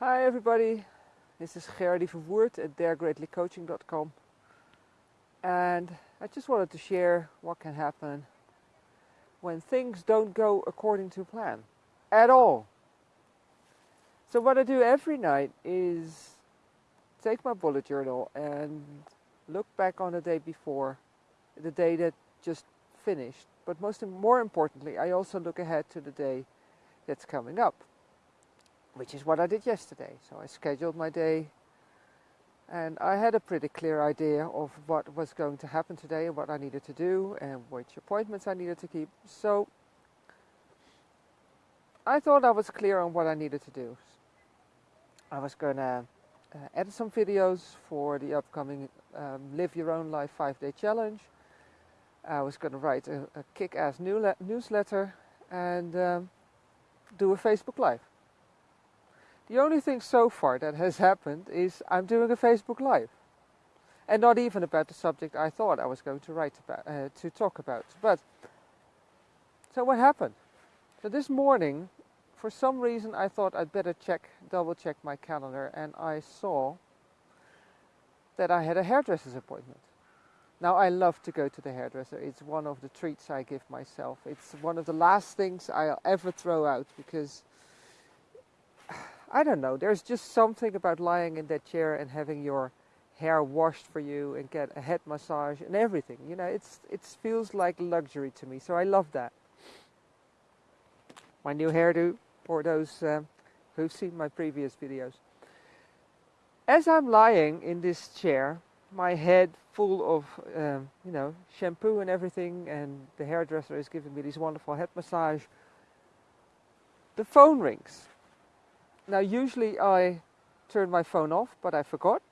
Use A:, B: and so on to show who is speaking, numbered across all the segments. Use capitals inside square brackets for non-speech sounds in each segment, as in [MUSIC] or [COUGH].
A: Hi everybody, this is Gerdy Verwoerd at daregreatlycoaching.com and I just wanted to share what can happen when things don't go according to plan at all. So what I do every night is take my bullet journal and look back on the day before, the day that just finished. But most more importantly, I also look ahead to the day that's coming up, which is what I did yesterday. So I scheduled my day and I had a pretty clear idea of what was going to happen today and what I needed to do and which appointments I needed to keep. So I thought I was clear on what I needed to do. I was going to uh, edit some videos for the upcoming um, Live Your Own Life 5-day challenge. I was going to write a, a kick-ass newsletter and um, do a Facebook Live. The only thing so far that has happened is I'm doing a Facebook Live. And not even about the subject I thought I was going to write about, uh, to talk about. But, so what happened? So this morning, for some reason I thought I'd better check, double check my calendar and I saw that I had a hairdresser's appointment. Now I love to go to the hairdresser. It's one of the treats I give myself. It's one of the last things I'll ever throw out because I don't know, there's just something about lying in that chair and having your hair washed for you and get a head massage and everything. You know, it's it feels like luxury to me. So I love that. My new hairdo for those um, who've seen my previous videos. As I'm lying in this chair, my head full of um, you know shampoo and everything and the hairdresser is giving me this wonderful head massage the phone rings now usually I turn my phone off, but I forgot.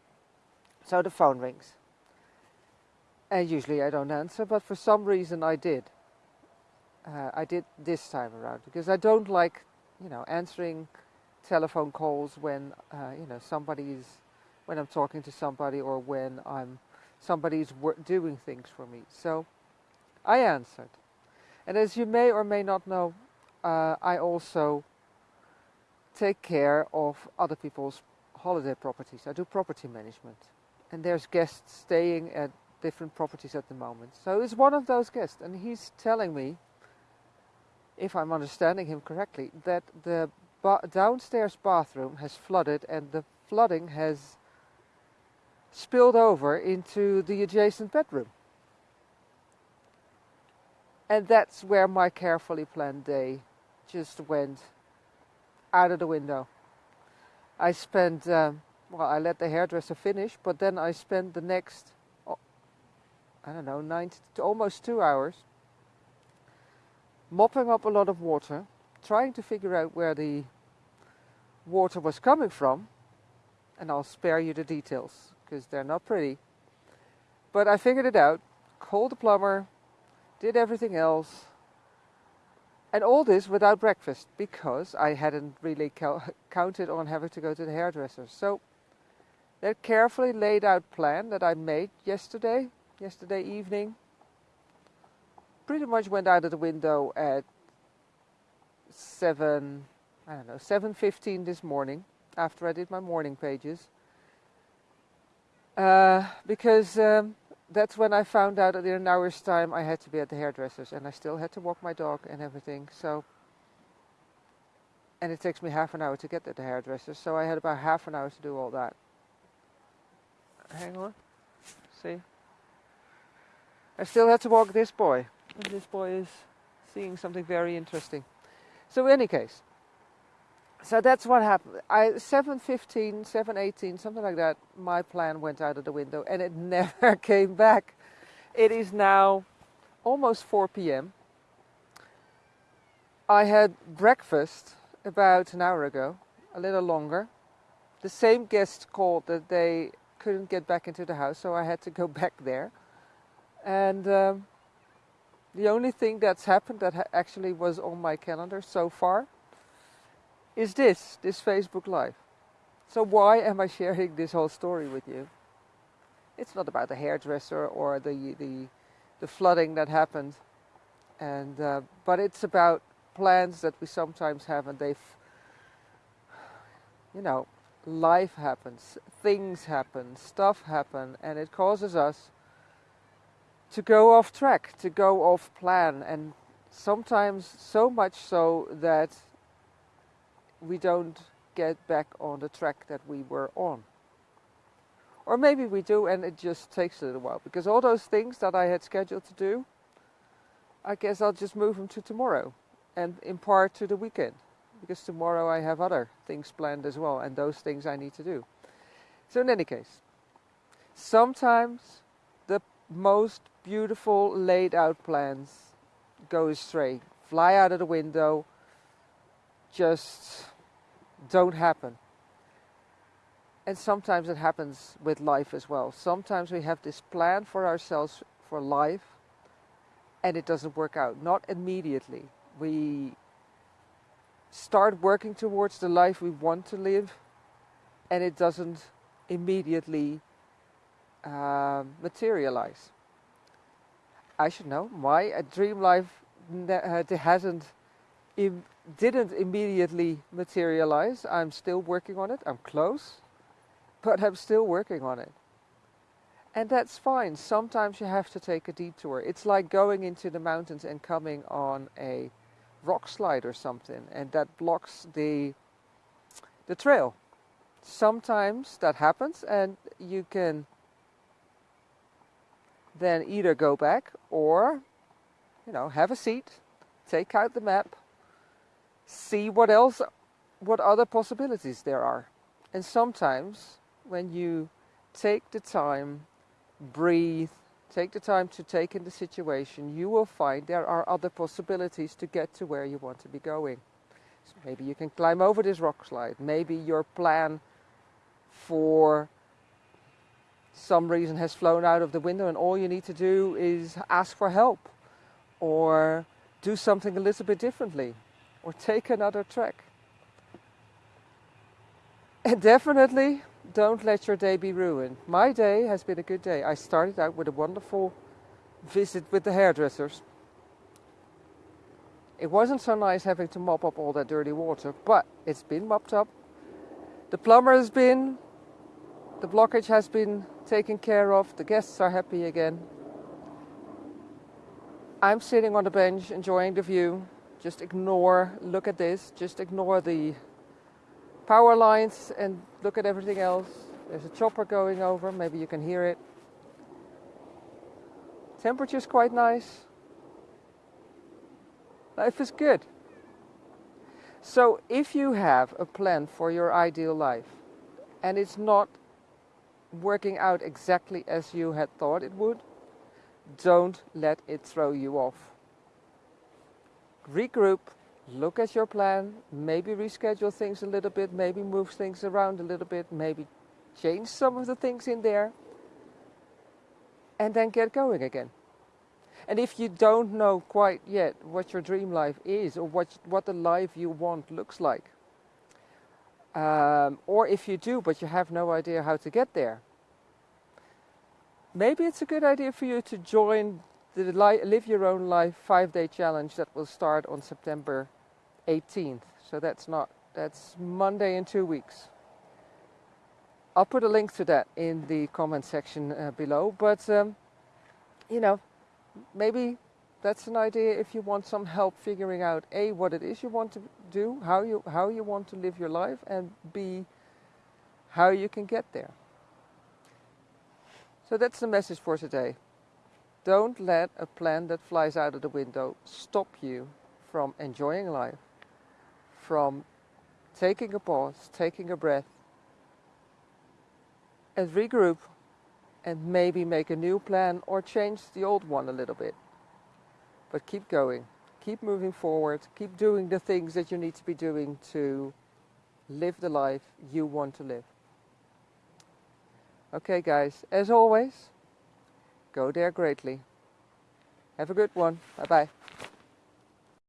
A: So the phone rings. And usually I don't answer, but for some reason I did. Uh, I did this time around because I don't like, you know, answering telephone calls when, uh, you know, somebody's, when I'm talking to somebody or when I'm, somebody's doing things for me. So I answered. And as you may or may not know, uh, I also take care of other people's holiday properties. I do property management. And there's guests staying at different properties at the moment. So it's one of those guests. And he's telling me, if I'm understanding him correctly, that the ba downstairs bathroom has flooded and the flooding has spilled over into the adjacent bedroom. And that's where my carefully planned day just went out of the window. I spent, um, well, I let the hairdresser finish, but then I spent the next, oh, I don't know, nine to almost two hours mopping up a lot of water, trying to figure out where the water was coming from, and I'll spare you the details because they're not pretty. But I figured it out, called the plumber, did everything else, and all this without breakfast because I hadn't really [LAUGHS] counted on having to go to the hairdresser. So that carefully laid out plan that I made yesterday, yesterday evening, pretty much went out of the window at 7, I don't know, 7.15 this morning after I did my morning pages. Uh, because um, that's when I found out that in an hour's time I had to be at the hairdresser's and I still had to walk my dog and everything. So, and it takes me half an hour to get to the hairdresser's, so I had about half an hour to do all that. Hang on, see. I still had to walk this boy, and this boy is seeing something very interesting. So in any case, so that's what happened. I 7:15, 7:18, something like that. My plan went out of the window, and it [LAUGHS] never came back. It is now almost 4 p.m. I had breakfast about an hour ago, a little longer. The same guest called that they couldn't get back into the house, so I had to go [LAUGHS] back there. And um, the only thing that's happened that ha actually was on my calendar so far is this, this Facebook Live. So why am I sharing this whole story with you? It's not about the hairdresser or the, the, the flooding that happened, and, uh, but it's about plans that we sometimes have and they've, you know, life happens, things happen, stuff happen, and it causes us to go off track, to go off plan, and sometimes so much so that we don't get back on the track that we were on. Or maybe we do and it just takes a little while because all those things that I had scheduled to do, I guess I'll just move them to tomorrow and in part to the weekend because tomorrow I have other things planned as well and those things I need to do. So, in any case, sometimes the most beautiful laid out plans go astray, fly out of the window, just don't happen. And sometimes it happens with life as well. Sometimes we have this plan for ourselves for life and it doesn't work out. Not immediately. We start working towards the life we want to live and it doesn't immediately uh, materialize. I should know. My uh, dream life uh, hasn't Im didn't immediately materialize. I'm still working on it. I'm close but I'm still working on it. And that's fine. Sometimes you have to take a detour. It's like going into the mountains and coming on a rock slide or something, and that blocks the the trail. Sometimes that happens, and you can then either go back or, you know, have a seat, take out the map, see what else, what other possibilities there are. And sometimes when you take the time, breathe, take the time to take in the situation, you will find there are other possibilities to get to where you want to be going. So maybe you can climb over this rock slide. Maybe your plan for some reason has flown out of the window and all you need to do is ask for help or do something a little bit differently or take another track. And definitely don't let your day be ruined. My day has been a good day. I started out with a wonderful visit with the hairdressers. It wasn't so nice having to mop up all that dirty water, but it's been mopped up. The plumber has been, the blockage has been taken care of, the guests are happy again. I'm sitting on the bench enjoying the view. Just ignore, look at this, just ignore the power lines and look at everything else. There's a chopper going over, maybe you can hear it. Temperature's quite nice. Life is good. So if you have a plan for your ideal life and it's not working out exactly as you had thought it would, don't let it throw you off. Regroup, look at your plan, maybe reschedule things a little bit, maybe move things around a little bit, maybe change some of the things in there, and then get going again. And if you don't know quite yet what your dream life is or what, what the life you want looks like, um, or if you do but you have no idea how to get there, maybe it's a good idea for you to join the Live Your Own Life five day challenge that will start on September 18th. So that's not, that's Monday in two weeks. I'll put a link to that in the comment section uh, below. But, um, you know, maybe that's an idea if you want some help figuring out A, what it is you want to do, how you, how you want to live your life, and B, how you can get there. So that's the message for today. Don't let a plan that flies out of the window stop you from enjoying life from taking a pause, taking a breath, and regroup and maybe make a new plan or change the old one a little bit. But keep going, keep moving forward, keep doing the things that you need to be doing to live the life you want to live. Okay, guys, as always, go there greatly. Have a good one. Bye bye.